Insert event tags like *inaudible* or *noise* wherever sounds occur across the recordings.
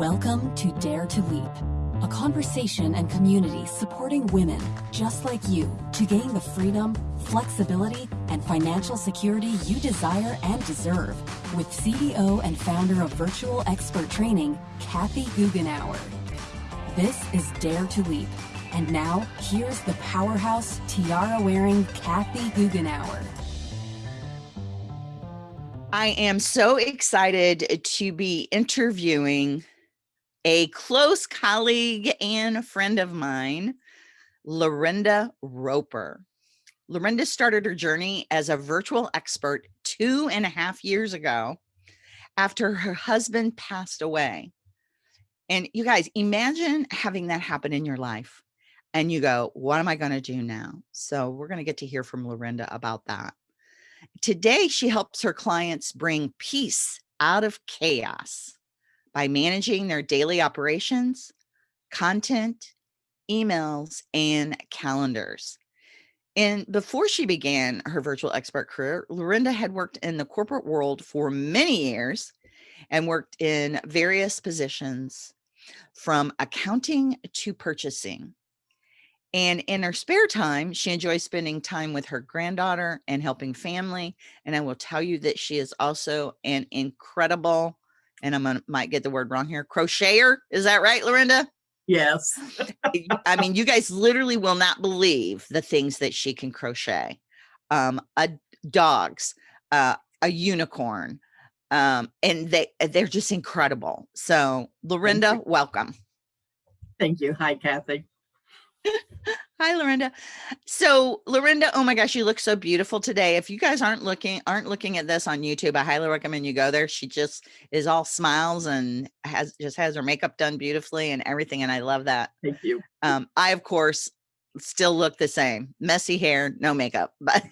Welcome to Dare to Leap, a conversation and community supporting women just like you to gain the freedom, flexibility, and financial security you desire and deserve with CEO and founder of Virtual Expert Training, Kathy Goughenour. This is Dare to Leap. And now, here's the powerhouse tiara wearing Kathy Goughenour. I am so excited to be interviewing a close colleague and friend of mine, Lorinda Roper. Lorinda started her journey as a virtual expert two and a half years ago after her husband passed away. And you guys, imagine having that happen in your life and you go, what am I going to do now? So we're going to get to hear from Lorinda about that. Today, she helps her clients bring peace out of chaos by managing their daily operations, content, emails, and calendars. And before she began her virtual expert career, Lorinda had worked in the corporate world for many years and worked in various positions from accounting to purchasing. And in her spare time, she enjoys spending time with her granddaughter and helping family. And I will tell you that she is also an incredible and I'm gonna might get the word wrong here, crocheter. Is that right, Lorinda? Yes. *laughs* I mean, you guys literally will not believe the things that she can crochet. Um, a dogs, uh, a unicorn, um, and they they're just incredible. So, Lorinda, welcome. Thank you. Hi, Kathy. *laughs* Hi, Lorinda. So, Lorinda, oh my gosh, you look so beautiful today. If you guys aren't looking aren't looking at this on YouTube, I highly recommend you go there. She just is all smiles and has just has her makeup done beautifully and everything, and I love that. Thank you. Um, I of course still look the same, messy hair, no makeup, *laughs* but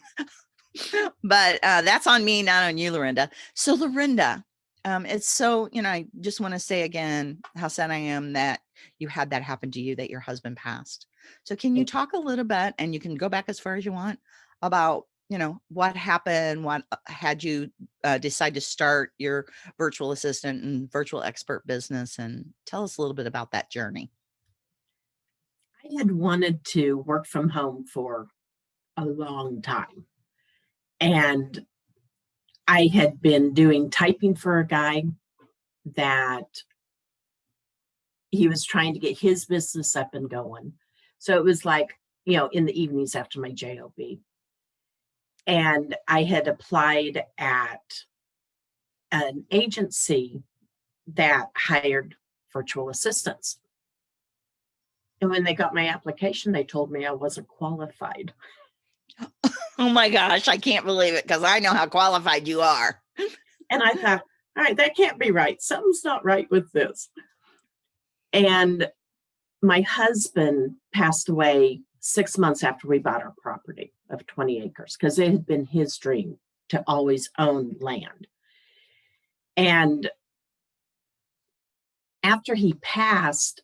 but uh, that's on me, not on you, Lorinda. So, Lorinda, um, it's so you know, I just want to say again how sad I am that you had that happen to you, that your husband passed. So can you talk a little bit, and you can go back as far as you want, about you know what happened, what uh, had you uh, decide to start your virtual assistant and virtual expert business, and tell us a little bit about that journey. I had wanted to work from home for a long time, and I had been doing typing for a guy that he was trying to get his business up and going so it was like, you know, in the evenings after my JOB. And I had applied at an agency that hired virtual assistants. And when they got my application, they told me I wasn't qualified. *laughs* Oh my gosh, I can't believe it because I know how qualified you are. and I thought, all right, that can't be right. Something's not right with this. And my husband passed away six months after we bought our property of 20 acres because it had been his dream to always own land. And after he passed,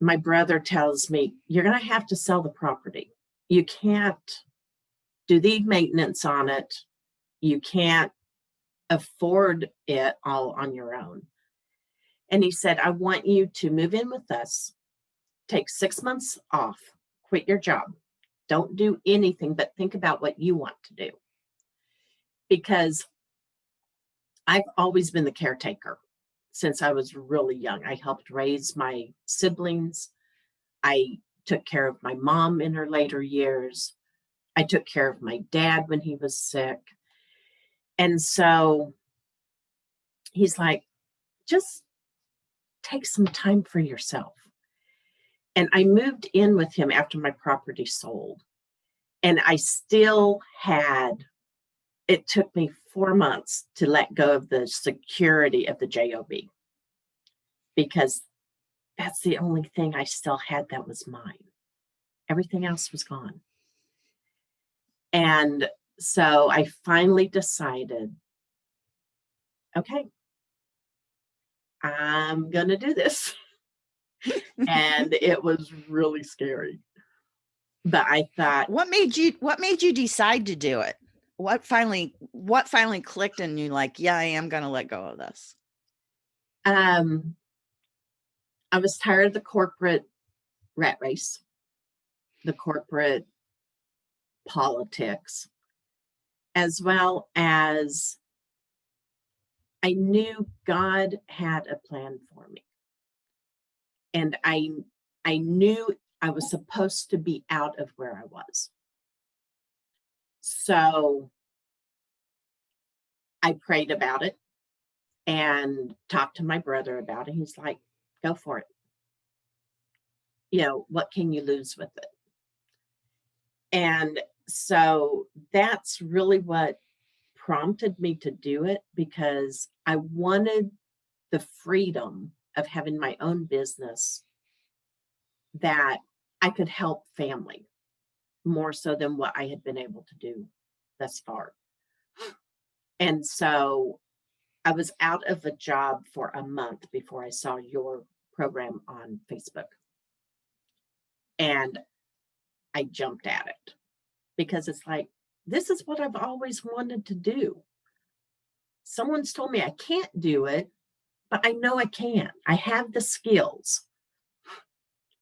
my brother tells me, You're going to have to sell the property. You can't do the maintenance on it. You can't afford it all on your own. And he said, I want you to move in with us take six months off, quit your job. Don't do anything but think about what you want to do. Because I've always been the caretaker since I was really young. I helped raise my siblings. I took care of my mom in her later years. I took care of my dad when he was sick. And so he's like, just take some time for yourself. And I moved in with him after my property sold. And I still had, it took me four months to let go of the security of the JOB because that's the only thing I still had that was mine. Everything else was gone. And so I finally decided okay, I'm going to do this. *laughs* and it was really scary. But I thought what made you what made you decide to do it? What finally what finally clicked and you like, yeah, I am gonna let go of this? Um I was tired of the corporate rat race, the corporate politics, as well as I knew God had a plan for me. And I I knew I was supposed to be out of where I was. So I prayed about it and talked to my brother about it. He's like, go for it. You know, what can you lose with it? And so that's really what prompted me to do it because I wanted the freedom of having my own business that I could help family more so than what I had been able to do thus far. And so I was out of a job for a month before I saw your program on Facebook. And I jumped at it because it's like, this is what I've always wanted to do. Someone's told me I can't do it, but I know I can. I have the skills.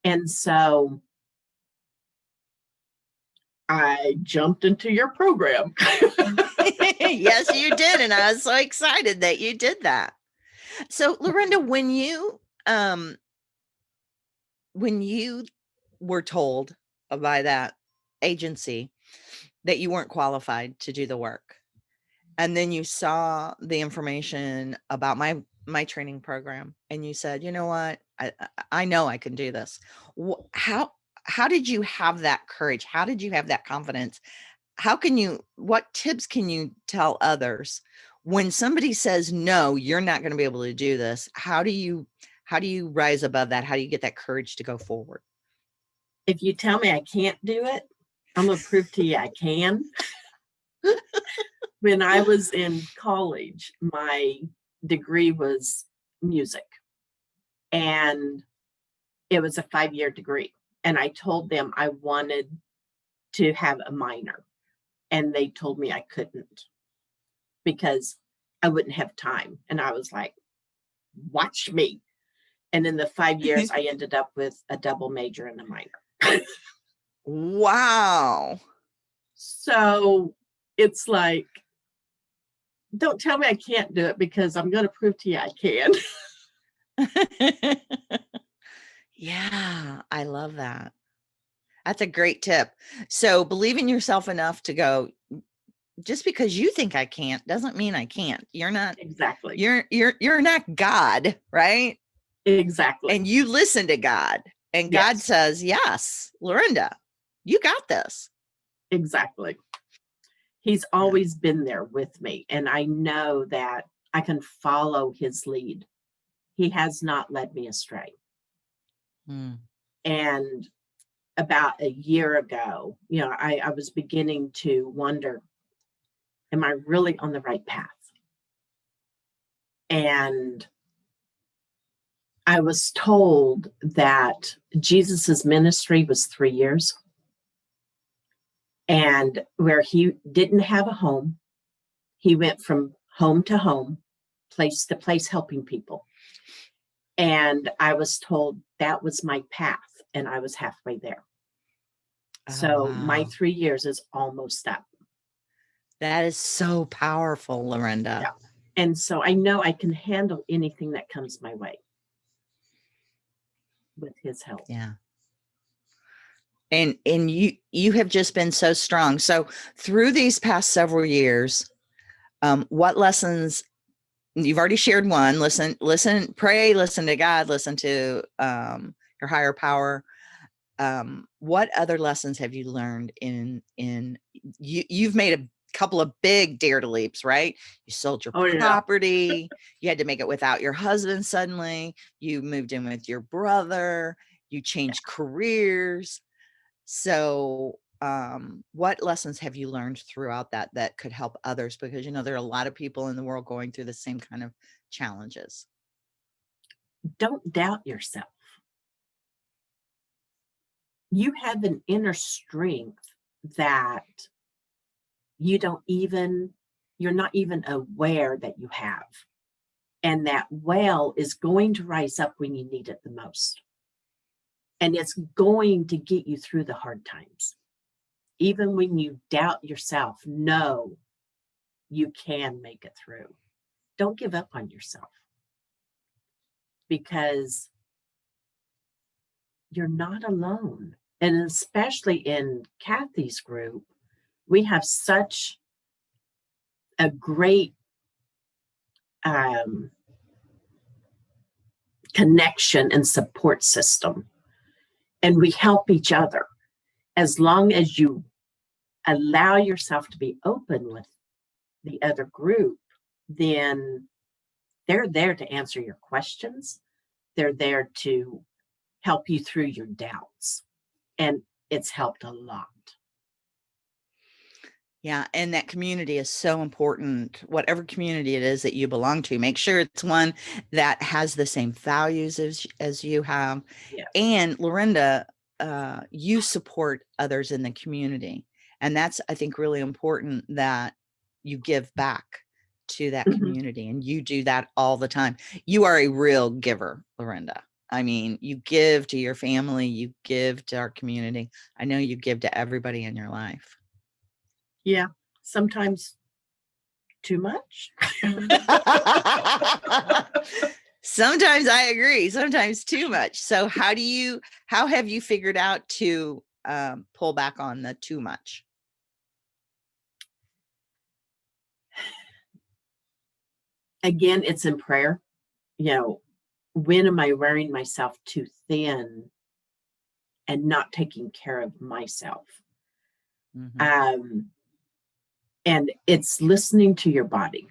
And so I jumped into your program. *laughs* yes, you *laughs* did. And I was so excited that you did that. So Lorinda, when you um when you were told by that agency that you weren't qualified to do the work, and then you saw the information about my my training program and you said, you know what, I I know I can do this. How how did you have that courage? How did you have that confidence? How can you, what tips can you tell others when somebody says, no, you're not going to be able to do this? How do you, how do you rise above that? How do you get that courage to go forward? If you tell me I can't do it, I'm to prove to you I can. when I was in college, my degree was music and it was a five year degree and I told them I wanted to have a minor and they told me I couldn't because I wouldn't have time. And I was like, watch me. And in the five years, *laughs* I ended up with a double major and a minor. *laughs* wow. So it's like, don't tell me I can't do it because I'm going to prove to you I can. *laughs* Yeah, I love that. That's a great tip. So believe in yourself enough to go, just because you think I can't doesn't mean I can't. You're not exactly. You're you're you're not God, right? Exactly. And you listen to God. And God yes. says, "Yes, Lorinda, you got this." Exactly. He's always been there with me and I know that I can follow his lead. He has not led me astray. Mm. And about a year ago, you know, I, I was beginning to wonder, am I really on the right path? And I was told that Jesus's ministry was three years and where he didn't have a home, he went from home to home, place to place, helping people. And I was told that was my path and I was halfway there. Oh, so wow. my three years is almost up. That is so powerful, Lorinda. Yeah. And so I know I can handle anything that comes my way with his help. Yeah. And and you you have just been so strong. So through these past several years, um, what lessons you've already shared one listen listen pray listen to god listen to um your higher power um what other lessons have you learned in in you you've made a couple of big dare to leaps right you sold your oh, property yeah. you had to make it without your husband suddenly you moved in with your brother you changed careers so um, what lessons have you learned throughout that that could help others? Because, you know, there are a lot of people in the world going through the same kind of challenges. Don't doubt yourself. You have an inner strength that you don't even, you're not even aware that you have. And that well is going to rise up when you need it the most. And it's going to get you through the hard times. Even when you doubt yourself, know you can make it through. Don't give up on yourself because you're not alone. And especially in Kathy's group, we have such a great um, connection and support system. And we help each other as long as you allow yourself to be open with the other group, then they're there to answer your questions. They're there to help you through your doubts. And it's helped a lot. Yeah, and that community is so important. Whatever community it is that you belong to, make sure it's one that has the same values as as you have. Yeah. And Lorinda, uh, you support others in the community, and that's I think really important that you give back to that Mhm. community, and you do that all the time. You are a real giver, Lorinda. I mean, you give to your family, you give to our community. I know you give to everybody in your life. Yeah, sometimes too much. *laughs* Sometimes I agree, sometimes too much. So how do you how have you figured out to um, pull back on the too much? Again, it's in prayer. You know, when am I wearing myself too thin and not taking care of myself? Mhm. Um, and it's listening to your body,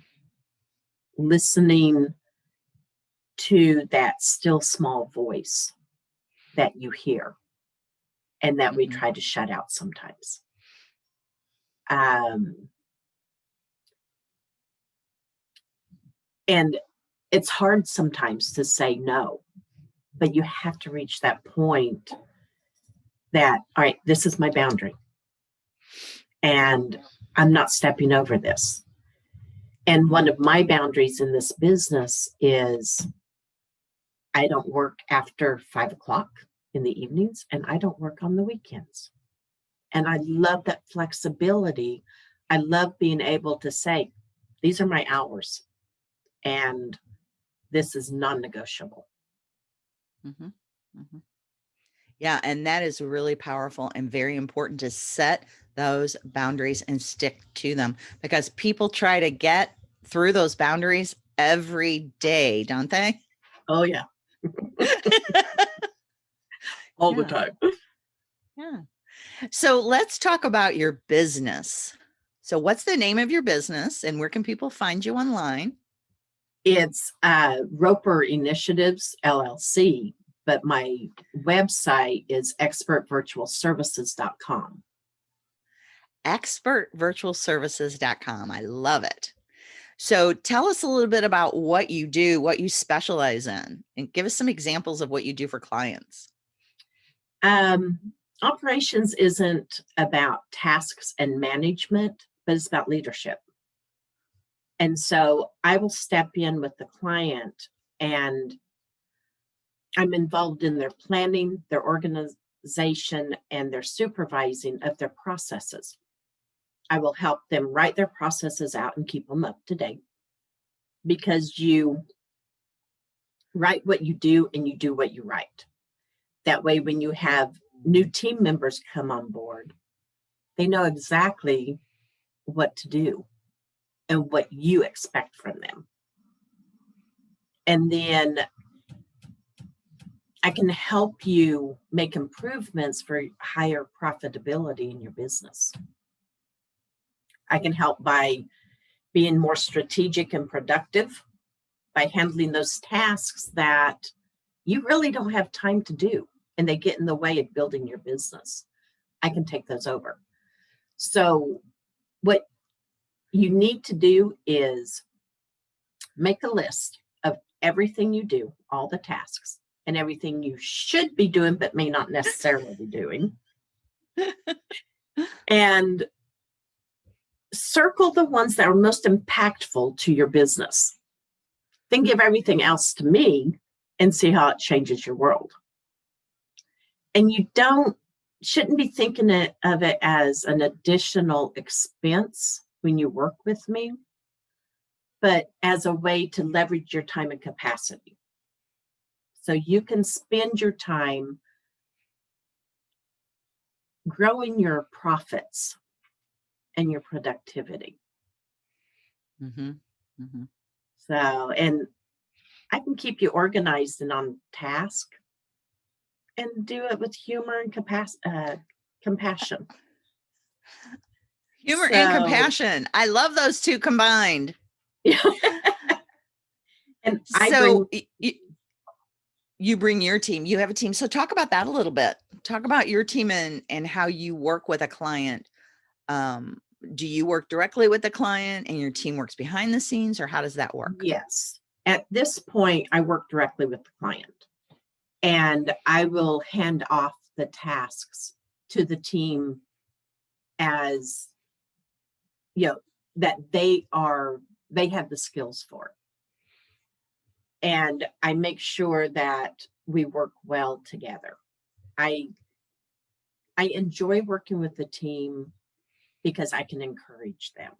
listening to that still small voice that you hear and that we Mhm. try to shut out sometimes. Um, and it's hard sometimes to say no, but you have to reach that point that, all right, this is my boundary. And I'm not stepping over this. And one of my boundaries in this business is I don't work after five o'clock in the evenings and I don't work on the weekends. And I love that flexibility. I love being able to say, these are my hours and this is non-negotiable. Mhm, mhm. Yeah, and that is really powerful and very important to set those boundaries and stick to them because people try to get through those boundaries every day, don't they? Oh yeah. *laughs* All the time. Yeah. So let's talk about your business. So what's the name of your business and where can people find you online? It's uh, Roper Initiatives LLC, but my website is expertvirtualservices.com. expertvirtualservices.com. I love it. So tell us a little bit about what you do, what you specialize in, and give us some examples of what you do for clients. Um, operations isn't about tasks and management, but it's about leadership. And so I will step in with the client and I'm involved in their planning, their organization, and their supervising of their processes. I will help them write their processes out and keep them up to date because you write what you do and you do what you write. That way, when you have new team members come on board, they know exactly what to do and what you expect from them. And then I can help you make improvements for higher profitability in your business. I can help by being more strategic and productive, by handling those tasks that you really don't have time to do and they get in the way of building your business. I can take those over. So, what you need to do is make a list of everything you do, all the tasks, and everything you should be doing, but may not necessarily be doing. *laughs* and circle the ones that are most impactful to your business. then give everything else to me and see how it changes your world. And you don't, shouldn't be thinking it, of it as an additional expense when you work with me, but as a way to leverage your time and capacity. So you can spend your time growing your profits and your productivity. Mm-hmm. Mm-hmm. So, and I can keep you organized and on task and do it with humor and capac- uh, compassion. Humor and compassion. I love those two combined. *laughs* and I so bring, y- y- you bring your team. You have a team. So talk about that a little bit. Talk about your team and and how you work with a client. Um, do you work directly with the client and your team works behind the scenes, or how does that work? yes. At this point, I work directly with the client and I will hand off the tasks to the team as, you know, that they are, they have the skills for. And I make sure that we work well together. I, I enjoy working with the team because I can encourage them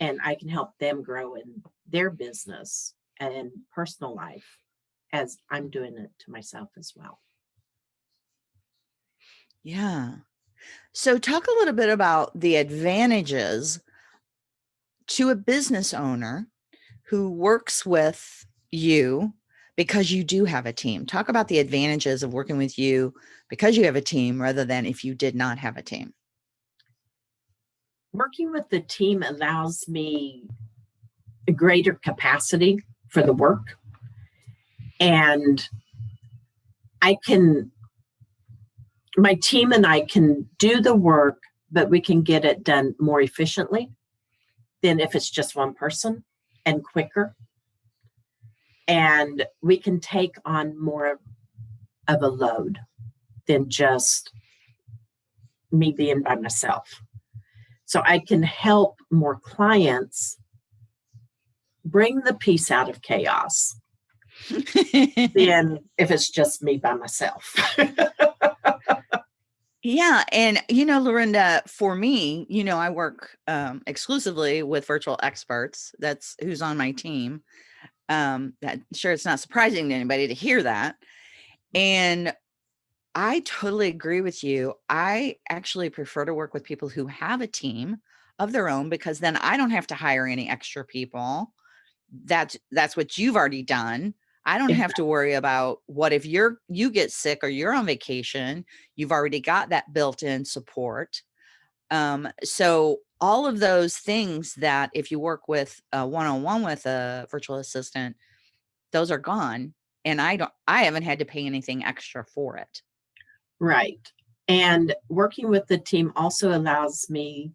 and I can help them grow in their business and personal life as I'm doing it to myself as well. Yeah. So talk a little bit about the advantages to a business owner who works with you because you do have a team. Talk about the advantages of working with you because you have a team rather than if you did not have a team. Working with the team allows me a greater capacity for the work. And I can, my team and I can do the work, but we can get it done more efficiently than if it's just one person and quicker. And we can take on more of a load than just me being by myself. So I can help more clients bring the peace out of chaos *laughs* than if it's just me by myself. *laughs* Yeah. And, you know, Lorinda, for me, you know, I work um, exclusively with virtual experts. That's who's on my team. Um, that sure it's not surprising to anybody to hear that. And I totally agree with you. I actually prefer to work with people who have a team of their own because then I don't have to hire any extra people. That's that's what you've already done. I don't have to worry about what if you're you get sick or you're on vacation, you've already got that built-in support. Um, so all of those things that if you work with a one-on-one with a virtual assistant, those are gone. And I don't I haven't had to pay anything extra for it. Right. And working with the team also allows me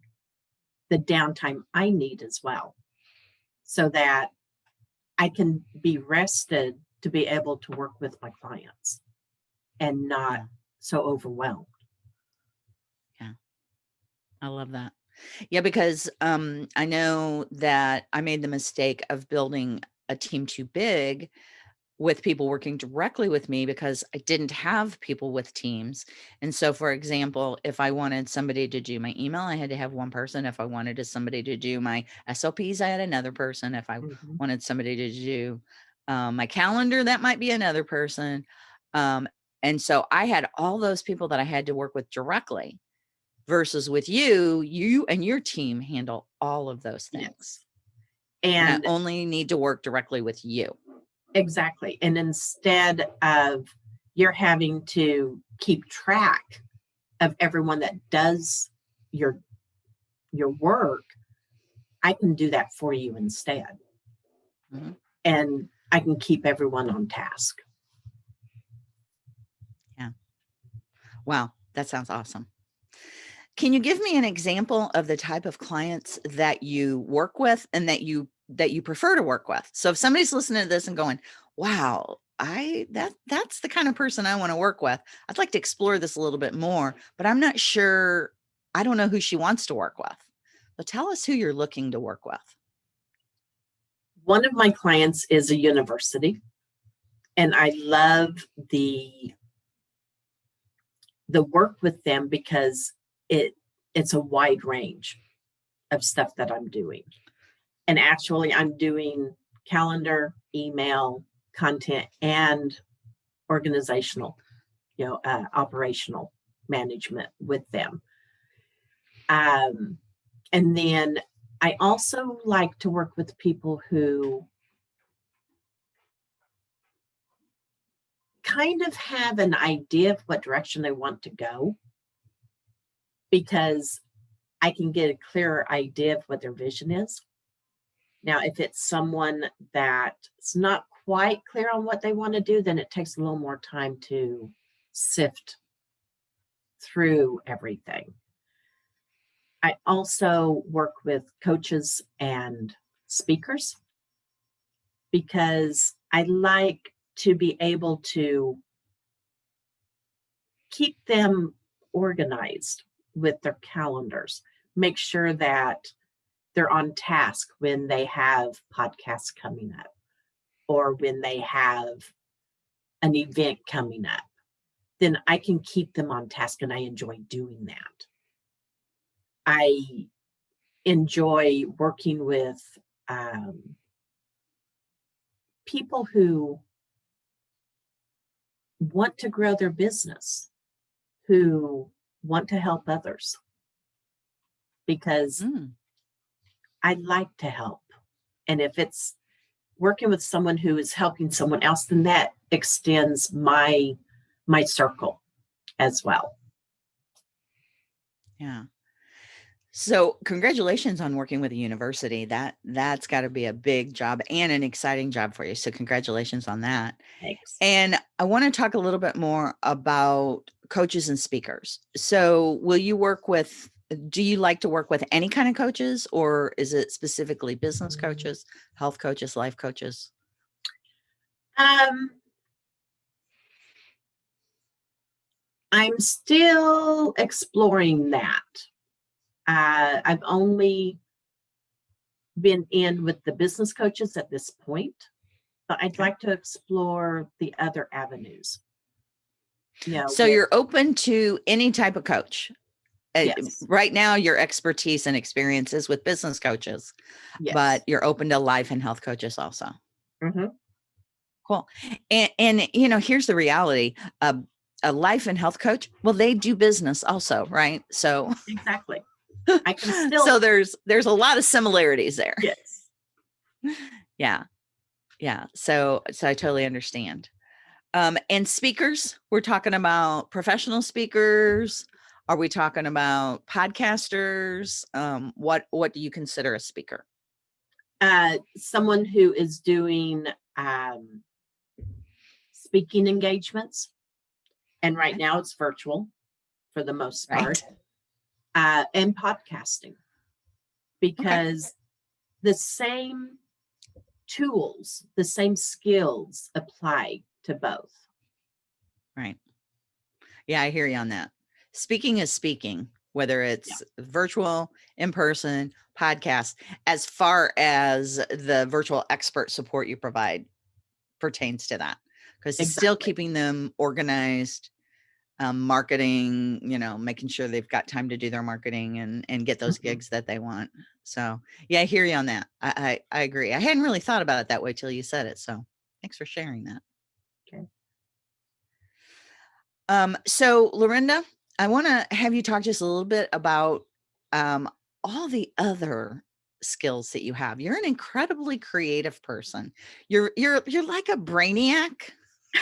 the downtime I need as well. So that I can be rested to be able to work with my clients and not so overwhelmed. Yeah. I love that. Yeah, because um, I know that I made the mistake of building a team too big with people working directly with me because I didn't have people with teams. And so, for example, if I wanted somebody to do my email, I had to have one person. If I wanted somebody to do my SOPs, I had another person. If I Mhm. wanted somebody to do um, my calendar, that might be another person. Um, and so I had all those people that I had to work with directly versus with you, you and your team handle all of those Yes. things. And And I only need to work directly with you. Exactly. And instead of you're having to keep track of everyone that does your your work, I can do that for you instead. Mhm. And I can keep everyone on task. Yeah. Wow, that sounds awesome. Can you give me an example of the type of clients that you work with and that you that you prefer to work with? So if somebody's listening to this and going, "Wow, I that that's the kind of person I want to work with. I'd like to explore this a little bit more, but I'm not sure I don't know who she wants to work with." But tell us who you're looking to work with. one of my clients is a university and I love the the work with them because it it's a wide range of stuff that I'm doing. And actually I'm doing calendar, email, content and organizational, you know, uh, operational management with them. Um, and then I also like to work with people who kind of have an idea of what direction they want to go because I can get a clearer idea of what their vision is. Now, if it's someone that's not quite clear on what they want to do, then it takes a little more time to sift through everything. I also work with coaches and speakers because I like to be able to keep them organized with their calendars, make sure that they're on task when they have podcasts coming up or when they have an event coming up, then I can keep them on task and I enjoy doing that. I enjoy working with um, people who want to grow their business, who want to help others. Because Mm. I like to help. And if it's working with someone who is helping someone else, then that extends my my circle as well. Yeah. So congratulations on working with a university. That that's got to be a big job and an exciting job for you. So congratulations on that. Thanks. And I want to talk a little bit more about coaches and speakers. So will you work with do you like to work with any kind of coaches or is it specifically business coaches, health coaches, life coaches? Um, I'm still exploring that. Uh, I've only been in with the business coaches at this point, but I'd like to explore the other avenues. You know, So with- you're open to any type of coach. Uh, Yes. Right now, your expertise and experience is with business coaches, yes. but you're open to life and health coaches also. Mhm. Cool. And, and you know, here's the reality: a, a life and health coach, well, they do business also, right? So, exactly. *laughs* I can still so there's there's a lot of similarities there. yes. *laughs* Yeah, yeah. So, so I totally understand. Um, and speakers, we're talking about professional speakers. Are we talking about podcasters? Um, what what do you consider a speaker? uh, someone who is doing um, speaking engagements, and right Okay. now it's virtual for the most Right. part, uh, and podcasting, because the same tools, the same skills apply to both. Right. Yeah, I hear you on that. Speaking is speaking, whether it's virtual, in person, podcast, as far as the virtual expert support you provide pertains to that. Because it's still keeping them organized, um, marketing, you know, making sure they've got time to do their marketing and and get those Mhm. gigs that they want. So yeah, I hear you on that. I, I I agree. I hadn't really thought about it that way till you said it. So thanks for sharing that. Okay. Um, so Lorinda, I want to have you talk just a little bit about um, all the other skills that you have. You're an incredibly creative person. You're you're you're like a brainiac.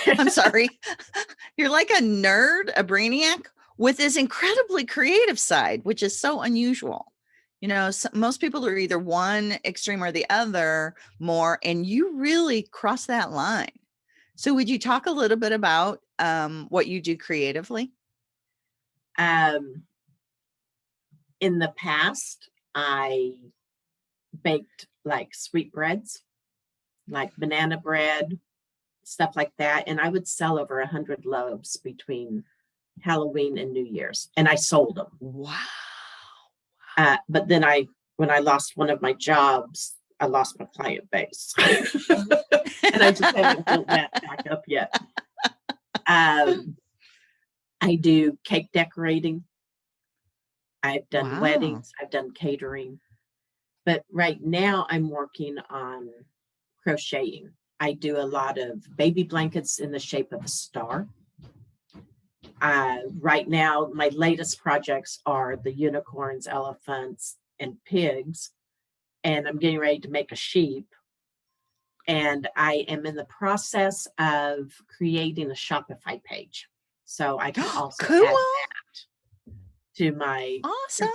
I'm sorry. *laughs* *laughs* you're like a nerd, a brainiac with this incredibly creative side, which is so unusual. You know, s most people are either one extreme or the other more, and you really cross that line. So would you talk a little bit about um, what you do creatively? Um, in the past, I baked like sweetbreads, like banana bread, stuff like that. And I would sell over a hundred loaves between Halloween and New Year's, and I sold them. Wow. Uh, but then I, when I lost one of my jobs, I lost my client base. *laughs* and I just haven't built that back up yet. *laughs* Um, I do cake decorating. I've done Wow. weddings, I've done catering. But right now I'm working on crocheting. I do a lot of baby blankets in the shape of a star. Uh, right now, my latest projects are the unicorns, elephants, and pigs. And I'm getting ready to make a sheep. And I am in the process of creating a Shopify page. So I can *gasps* also add that to my Awesome.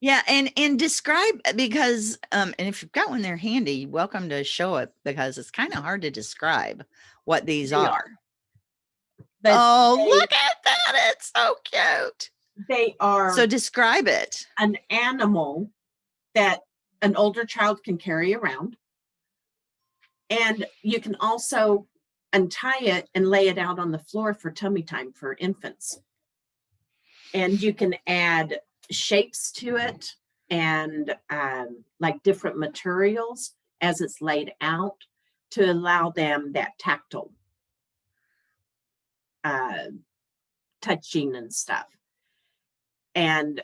Yeah, and and describe because um and if you've got one there handy, welcome to show it because it's kind of hard to describe what these They are. are. Oh, they- look at that. It's so cute. They are So describe it. an animal that an older child can carry around. And you can also untie it and lay it out on the floor for tummy time for infants. And you can add shapes to it and um, like different materials as it's laid out to allow them that tactile uh, touching and stuff. And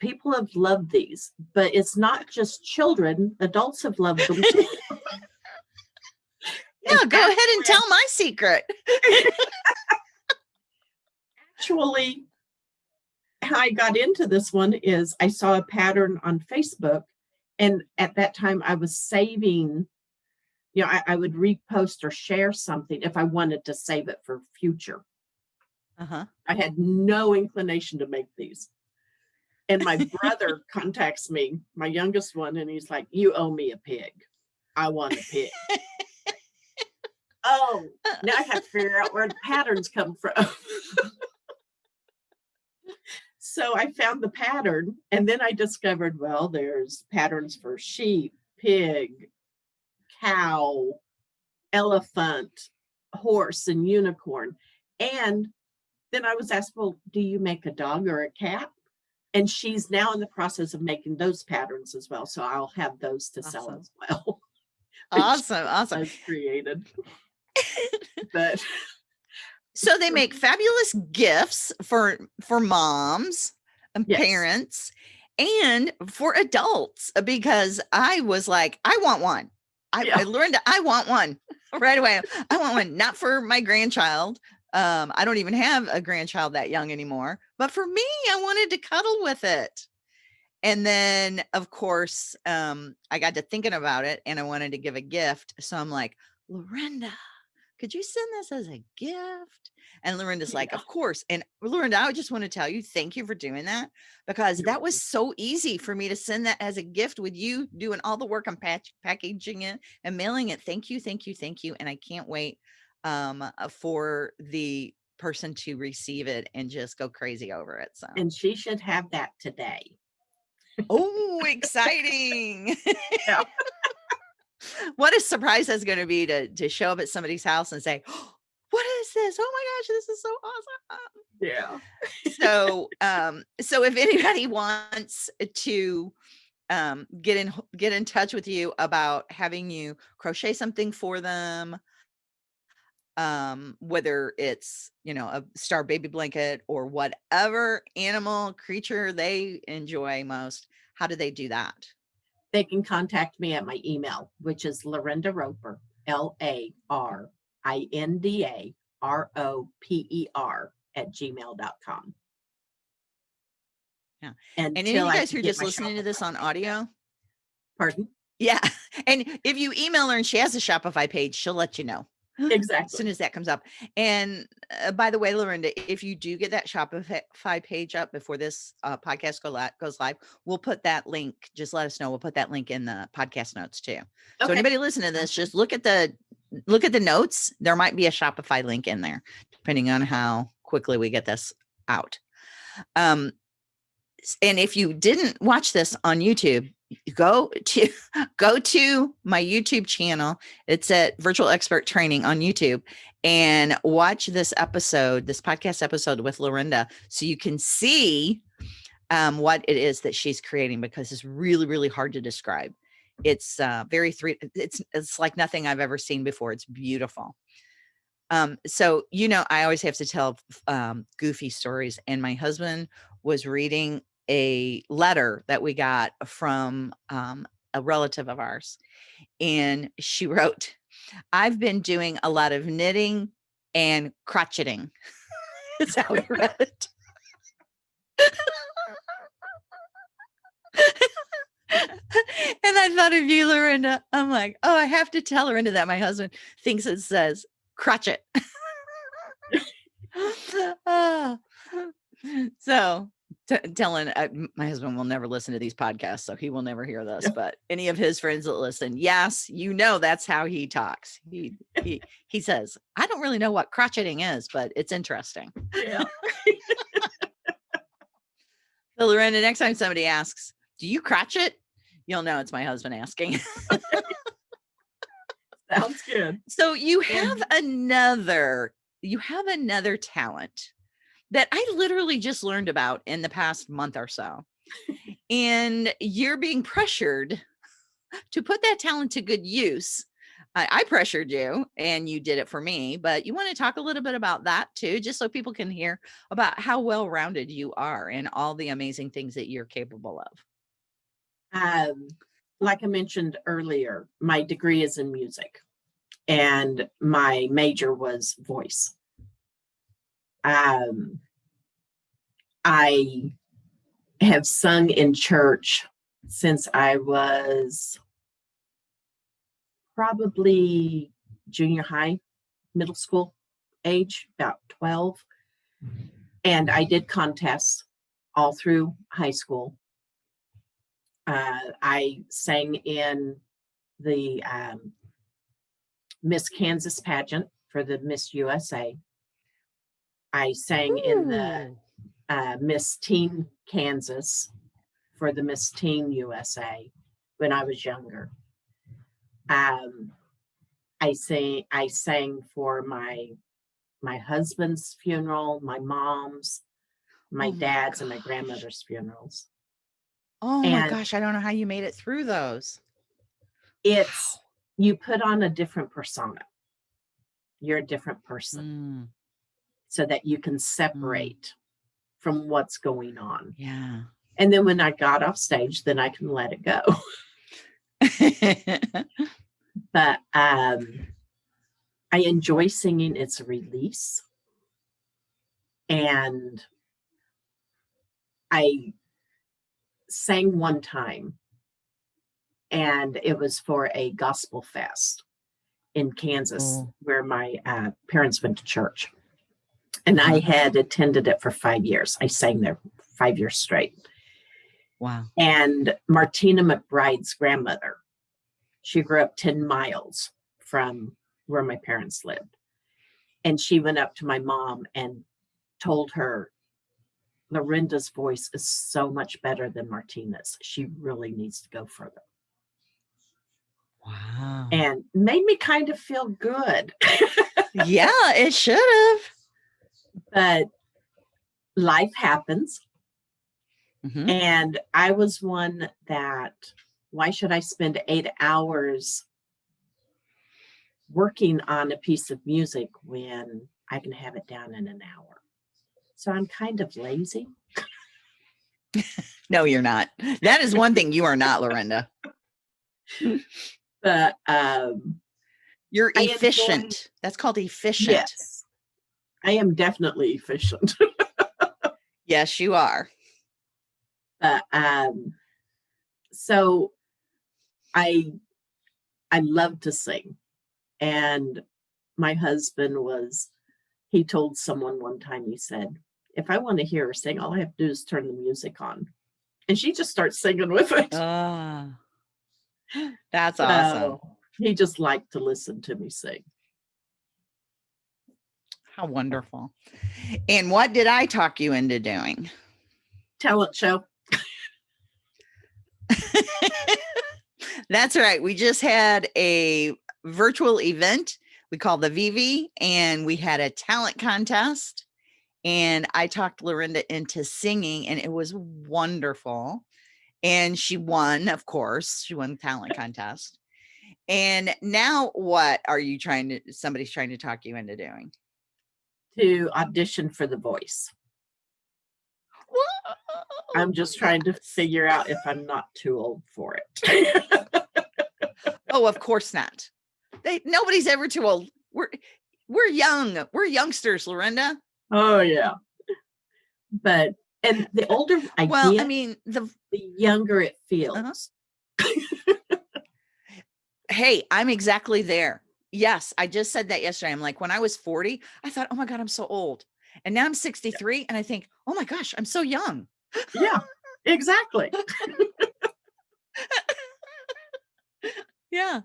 people have loved these, but it's not just children, adults have loved them. *laughs* Yeah, go ahead and tell my secret. actually how I got into this one is I saw a pattern on Facebook and at that time I was saving you know I, I would repost or share something if I wanted to save it for future. Uh-huh. I had no inclination to make these. And my brother *laughs* contacts me, my youngest one, and he's like, You owe me a pig. I want a pig. *laughs* oh, now I have to *laughs* figure out where the patterns come from. *laughs* so I found the pattern, and then I discovered well, there's patterns for sheep, pig, cow, elephant, horse, and unicorn. And then I was asked, Well, do you make a dog or a cat? And she's now in the process of making those patterns as well. So I'll have those to sell as well. *laughs* Awesome. Awesome. I've created. But So they make fabulous gifts for for moms and Yes. parents and for adults because I was like, I want one. I, Yeah. I learned I want one right away. I want one, not for my grandchild. Um, I don't even have a grandchild that young anymore, but for me, I wanted to cuddle with it. And then, of course, um, I got to thinking about it and I wanted to give a gift. So I'm like, Lorinda, could you send this as a gift? And Lorinda's like, of course. And Lorinda, I just want to tell you, thank you for doing that because You're that was so easy for me to send that as a gift with you doing all the work on patch, packaging it and mailing it. Thank you, thank you, thank you. And I can't wait um, uh, for the person to receive it and just go crazy over it. So, and she should have that today. oh, *laughs* exciting. What a surprise that's going to be to, to show up at somebody's house and say, "Oh, *gasps* what is this? Oh my gosh, this is so awesome. Yeah. so um so if anybody *laughs* wants to um get in get in touch with you about having you crochet something for them um whether it's you know a star baby blanket or whatever animal creature they enjoy most how do they do that They can contact me at my email, which is Lorinda Roper, L A R I N D A R O P E R at gmail.com. Yeah. And and any of you guys who are just listening to this on audio Pardon? yeah *laughs* and if you email her and she has a shopify page she'll let you know *laughs* as soon as that comes up. And uh, by the way, Lorinda, if you do get that Shopify page up before this uh, podcast go li- goes live, we'll put that link. Just let us know. We'll put that link in the podcast notes too. So anybody listening to this, just look at the look at the notes. There might be a Shopify link in there, depending on how quickly we get this out. Um, and if you didn't watch this on YouTube, go to *laughs* go to my YouTube channel. It's at Virtual Expert Training on YouTube and watch this episode, this podcast episode with Lorinda, so you can see um, what it is that she's creating because it's really, really hard to describe. It's uh, very three. It's it's like nothing I've ever seen before. It's beautiful. Um, so you know, I always have to tell um, goofy stories, and my husband was reading a letter that we got from um, a relative of ours, and she *laughs* wrote, "I've been doing a lot of knitting and crotcheting." *laughs* Is how he read it. *laughs* and I thought of you, Lorinda. I'm like, oh, I have to tell Lorinda that my husband thinks it says crotchet. Ah. so telling uh, my husband will never listen to these podcasts, so he will never hear this. *laughs* But any of his friends that listen, yes, you know that's how he talks. He he he says, I don't really know what crotcheting is, but it's interesting. Yeah. *laughs* so Lorinda, next time somebody asks, "Do you crotchet?" You'll know it's my husband asking. *laughs* Sounds good. So you have another you have another talent that I literally just learned about in the past month or so. *laughs* and you're being pressured to put that talent to good use. I, I, pressured you and you did it for me, but you want to talk a little bit about that too, just so people can hear about how well rounded you are and all the amazing things that you're capable of. Um, like I mentioned earlier, my degree is in music and my major was voice. Um, I have sung in church since I was probably junior high, middle school age, about 12. And I did contests all through high school. Uh, I sang in the um, Miss Kansas pageant for the Miss USA. I sang Ooh. in the uh, Miss Teen Kansas for the Miss Teen USA when I was younger. Um, I sang I sang for my my husband's funeral, my mom's, my oh dad's, my and my grandmother's funerals. Oh and my gosh, I don't know how you made it through those. It's you put on a different persona. You're a different person mm. So that you can mm. separate from what's going on. Yeah. And then when I got off stage, then I can let it go. *laughs* *laughs* but um I enjoy singing. It's a release. And I sang one time and it was for a gospel fest in Kansas oh. where my uh, parents went to church. And I mm-hmm. had attended it for five years. I sang there five years straight. Wow. And Martina McBride's grandmother, she grew up 10 miles from where my parents lived. And she went up to my mom and told her, Lorinda's voice is so much better than Martina's. She really needs to go further. Wow. And made me kind of feel good. *laughs* yeah, it should have. But life happens. Mm-hmm. And I was one that, why should I spend eight hours working on a piece of music when I can have it down in an hour? So I'm kind of lazy. *laughs* no, you're not. That is one thing you are not, Lorinda. but um you're efficient. That's called efficient. Yes. I am definitely efficient. *laughs* yes, you are. But um so I I love to sing. And my husband was he told someone one time he said, if I want to hear her sing, all I have to do is turn the music on. And she just starts singing with it. Ah. *gasps* That's awesome. he just liked to listen to me sing. How wonderful. And what did I talk you into doing? Talent show. *laughs* That's right. We just had a virtual event we call the Vivi, and we had a talent contest. And I talked Lorinda into singing and it was wonderful. And she won, of course, she won the talent contest. And now what are you trying to, somebody's trying to talk you into doing? To audition for The Voice. I'm just trying to figure out if I'm not too old for it. *laughs* oh, of course not. They nobody's ever too old. We're we're young. We're youngsters, Lorinda. Oh yeah. But and the older I well, get, I mean, the the younger it feels. Uh-huh. *laughs* hey, I'm exactly there. Yes, I just said that yesterday. I'm like, when I was 40, I thought, oh my God, I'm so old. And now I'm 63 and I think, oh my gosh, I'm so young. Yeah, exactly. *laughs* yeah.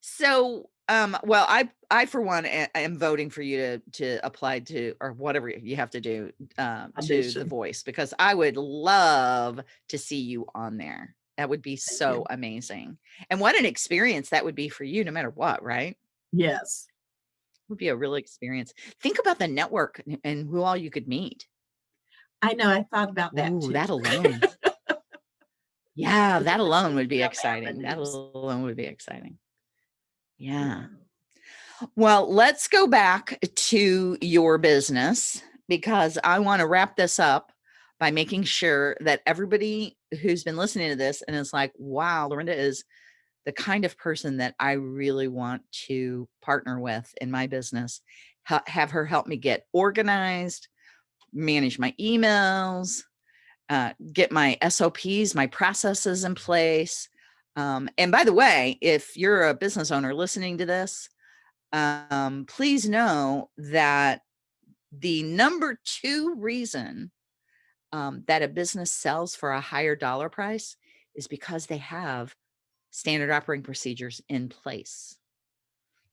So, um, well, I, I for one am voting for you to to apply to or whatever you have to do um, to the voice because I would love to see you on there. That would be Thank so you. amazing. And what an experience that would be for you, no matter what, right? Yes. Would be a real experience. Think about the network and- who all you could meet. I know. I thought about that Ooh, too. that alone. yeah, that alone would be exciting. That alone would be exciting. Yeah. Well, let's go back to your business because I want to wrap this up by making sure that everybody who's been listening to this and is like, wow, Lorinda is the kind of person that I really want to partner with in my business, ha- have her help me get organized, manage my emails, uh, get my SOPs, my processes in place. Um, and by the way, if you're a business owner listening to this, um, please know that the number two reason um, that a business sells for a higher dollar price is because they have standard operating procedures in place.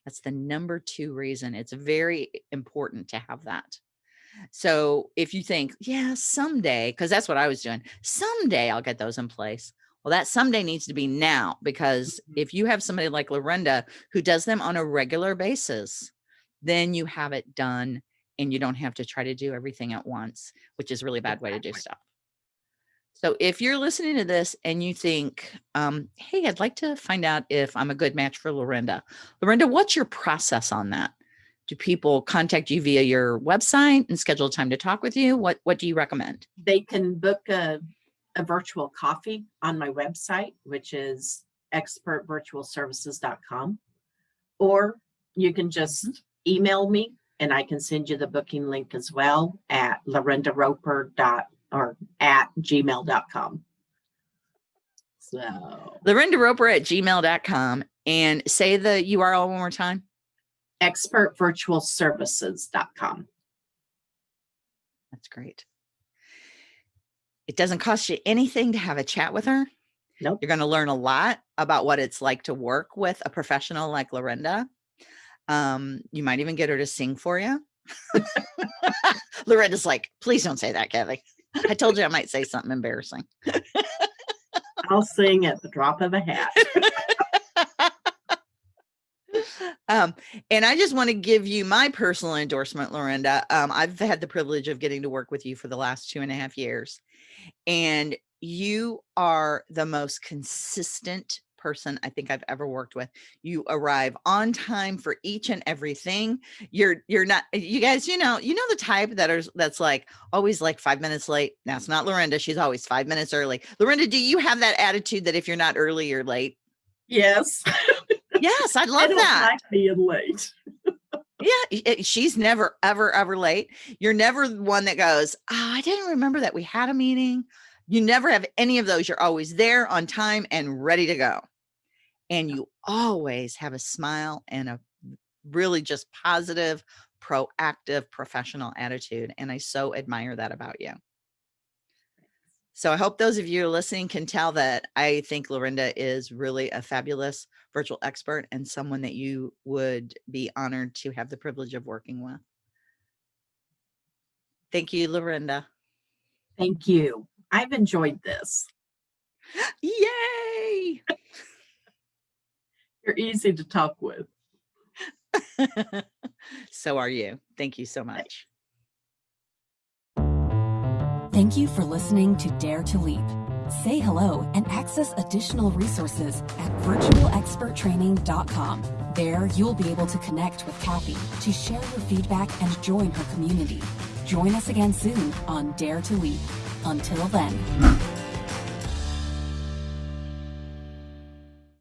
That's the number two reason. It's very important to have that. So if you think, yeah, someday, because that's what I was doing, someday I'll get those in place. Well, that someday needs to be now because Mhm. if you have somebody like Lorinda who does them on a regular basis, then you have it done and you don't have to try to do everything at once, which is a really bad way to do stuff. So if you're listening to this and you think, um, hey, I'd like to find out if I'm a good match for Lorinda. Lorinda, what's your process on that? Do people contact you via your website and schedule time to talk with you? What what do you recommend? They can book a, a virtual coffee on my website, which is expertvirtualservices.com. Or you can just email me and I can send you the booking link as well at lorindaroper dot or at gmail.com. So Lorinda Roper at gmail.com and say the URL one more time. expertvirtualservices.com. That's great. It doesn't cost you anything to have a chat with her. Nope. You're going to learn a lot about what it's like to work with a professional like Lorinda. Um, you might even get her to sing for you. *laughs* Lorinda's like, please don't say that, Kathy. I told you I might say something embarrassing. I'll sing at the drop of a hat. *laughs* um, and I just want to give you my personal endorsement, Lorinda. Um, I've had the privilege of getting to work with you for the last two and a half years, and you are the most consistent person I think I've ever worked with. You arrive on time for each and everything. You're you're not eh, you guys, you know, you know the type that is that's like always like 5 minutes late. Now it's not Lorinda. She's always 5 minutes early. Lorinda, do you have that attitude that if you're not early, you're late? Yes. Yes, I *laughs* I love don't that. like being late. Yeah, i- i- eh, she's never, ever, ever late. You're never the one that goes, oh, I didn't remember that we had a meeting. You never have any of those. You're always there on time and ready to go. And you always have a smile and a really just positive, proactive, professional attitude. And I so admire that about you. So I hope those of you listening can tell that I think Lorinda is really a fabulous virtual expert and someone that you would be honored to have the privilege of working with. Thank you, Lorinda. Thank you. I've enjoyed this. Yay! *laughs* You're easy to talk with. *laughs* so are you. Thank you so much. Thank you for listening to Dare to Leap. Say hello and access additional resources at virtualexperttraining.com. There, you'll be able to connect with Kathy to share your feedback and join her community. Join us again soon on Dare to Leap. Until then.